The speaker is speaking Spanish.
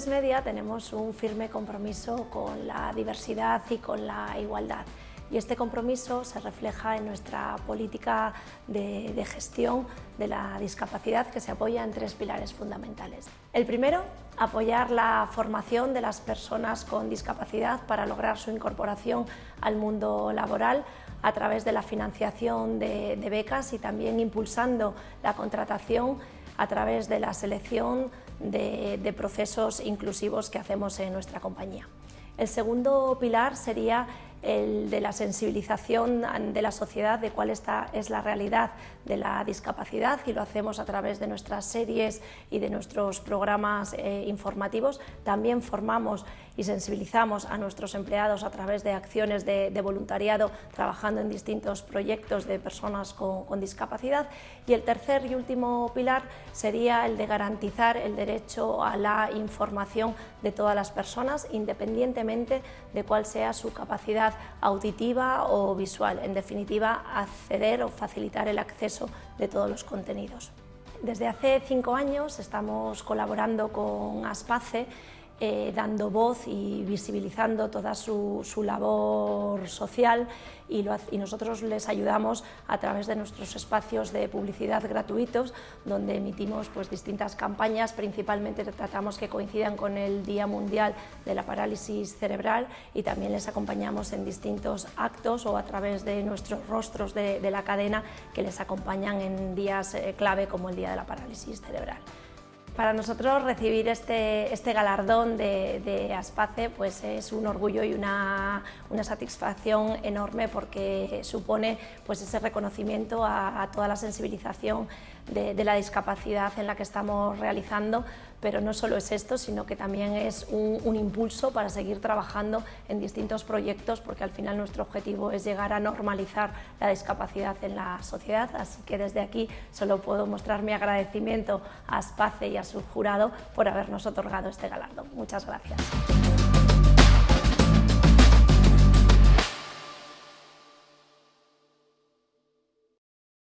A3 Media tenemos un firme compromiso con la diversidad y con la igualdad y este compromiso se refleja en nuestra política de, gestión de la discapacidad que se apoya en tres pilares fundamentales. El primero, apoyar la formación de las personas con discapacidad para lograr su incorporación al mundo laboral a través de la financiación de becas y también impulsando la contratación a través de la selección de, procesos inclusivos que hacemos en nuestra compañía. El segundo pilar sería el de la sensibilización de la sociedad de cuál está, es la realidad de la discapacidad y lo hacemos a través de nuestras series y de nuestros programas eh, informativos. También formamos y sensibilizamos a nuestros empleados a través de acciones de, de voluntariado trabajando en distintos proyectos de personas con, con discapacidad. Y el tercer y último pilar sería el de garantizar el derecho a la información de todas las personas independientemente de cuál sea su capacidad auditiva o visual, en definitiva acceder o facilitar el acceso de todos los contenidos. Desde hace cinco años estamos colaborando con Aspace eh, dando voz y visibilizando toda su, su labor social y, nosotros les ayudamos a través de nuestros espacios de publicidad gratuitos donde emitimos pues, distintas campañas, principalmente tratamos que coincidan con el Día Mundial de la Parálisis Cerebral y también les acompañamos en distintos actos o a través de nuestros rostros de, de la cadena que les acompañan en días eh, clave como el Día de la Parálisis Cerebral. Para nosotros recibir este, este galardón de, de, Aspace pues es un orgullo y una, una satisfacción enorme porque supone pues ese reconocimiento a, toda la sensibilización de, la discapacidad en la que estamos realizando, pero no solo es esto, sino que también es un, un impulso para seguir trabajando en distintos proyectos porque al final nuestro objetivo es llegar a normalizar la discapacidad en la sociedad, así que desde aquí solo puedo mostrar mi agradecimiento a Aspace y a su jurado por habernos otorgado este galardón. Muchas gracias.